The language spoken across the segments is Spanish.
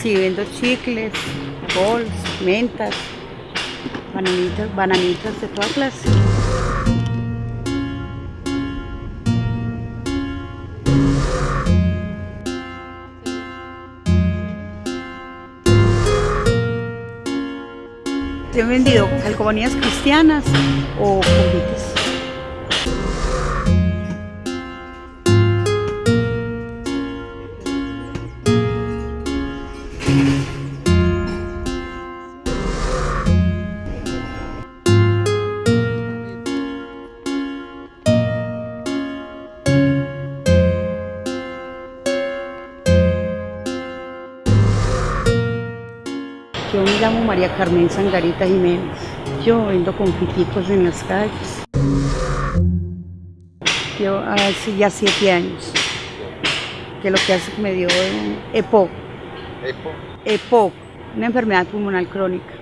Sí, vendo chicles, bols, mentas, bananitas, bananitas de toda clase. He vendido calcomanías cristianas o convites. Yo me llamo María Carmen Sangarita Jiménez. Yo vendo confiticos en las calles. Yo hace ya siete años. Que lo que hace me dio EPOC. ¿Epo? EPOC, una enfermedad pulmonar crónica.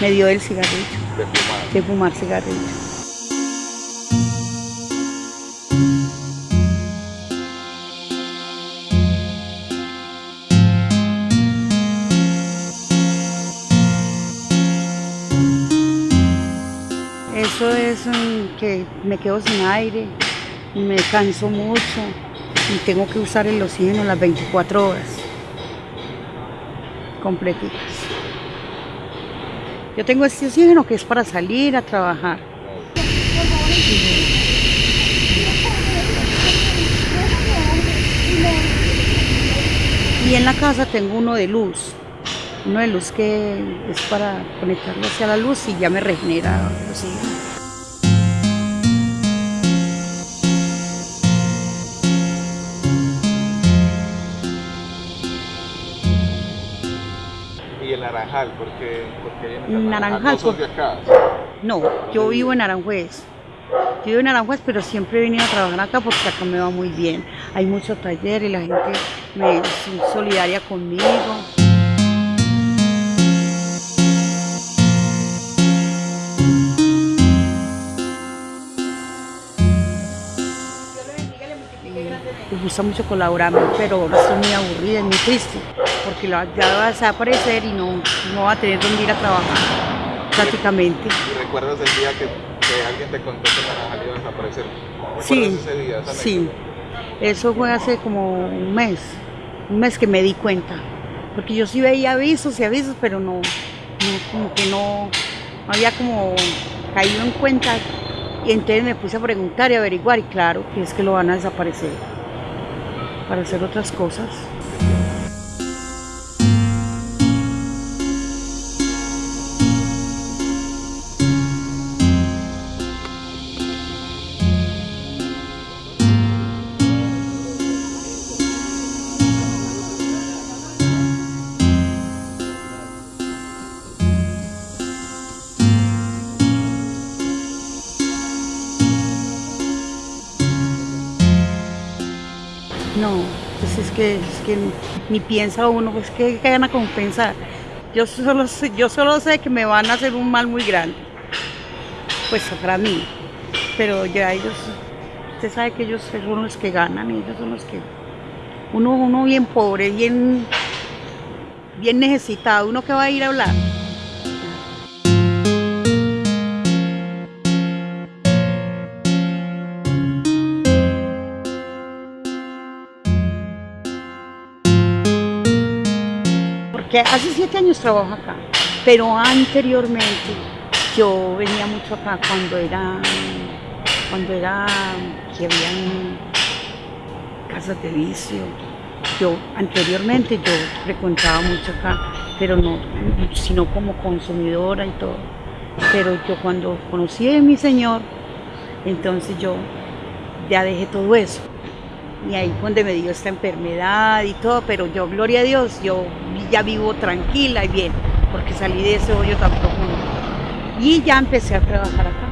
Me dio el cigarrillo, De fumar. de fumar cigarrillo. Eso es que me quedo sin aire, me canso mucho y tengo que usar el oxígeno las 24 horas completitas. Yo tengo este oxígeno que es para salir a trabajar. Y en la casa tengo uno de luz, uno de luz que es para conectarlo hacia la luz y ya me regenera oxígeno. Naranjal, porque porque Naranjal, No sos por- de acá. No, yo vivo en Aranjuez. Yo vivo en Aranjuez, pero siempre he venido a trabajar acá porque acá me va muy bien. Hay mucho taller y la gente me es solidaria conmigo. Me gusta mucho colaborarme, pero estoy muy aburrida y muy triste porque ya vas a aparecer y no, no va a tener dónde ir a trabajar prácticamente. ¿Y recuerdas el día que, que alguien te contó que naranjal iba a desaparecer? ¿Recuerdas Sí, ese día, esa sí. Eso fue hace como un mes, un mes que me di cuenta. Porque yo sí veía avisos y avisos, pero no, no como que no, no había como caído en cuenta. Y entonces me puse a preguntar y averiguar, y claro, que es que lo van a desaparecer para hacer otras cosas. No, pues es que, es que ni piensa uno, pues que, gana con pensar. Yo solo, sé, yo solo sé que me van a hacer un mal muy grande, pues para mí. Pero ya ellos, usted sabe que ellos son los que ganan, ellos son los que... Uno, uno bien pobre, bien, bien necesitado, uno que va a ir a hablar. Porque hace siete años trabajo acá, pero anteriormente yo venía mucho acá cuando era, cuando era, que habían casas de vicio. Yo anteriormente yo frecuentaba mucho acá, pero no, sino como consumidora y todo. Pero yo cuando conocí a mi señor, entonces yo ya dejé todo eso. Y ahí fue donde me dio esta enfermedad y todo, pero yo, gloria a Dios, yo ya vivo tranquila y bien, porque salí de ese hoyo tan profundo. Y ya empecé a trabajar acá.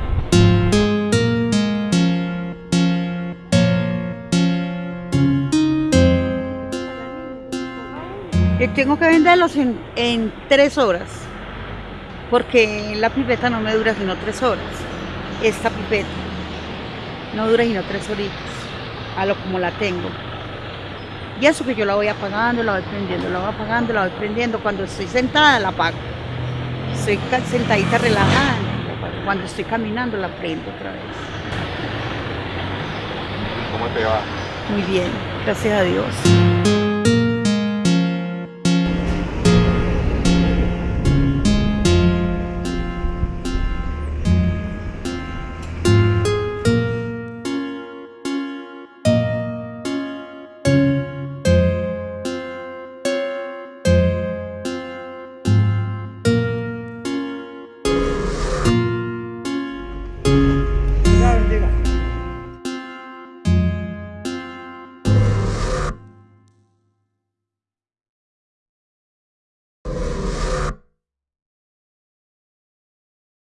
Eh, Tengo que venderlos en, en tres horas, porque la pipeta no me dura sino tres horas. Esta pipeta no dura sino tres horitas, a lo como la tengo. Y eso que yo la voy apagando, la voy prendiendo, la voy apagando, la voy prendiendo. Cuando estoy sentada la apago. Estoy sentadita relajada. Cuando estoy caminando la prendo otra vez. ¿Cómo te va? Muy bien, gracias a Dios.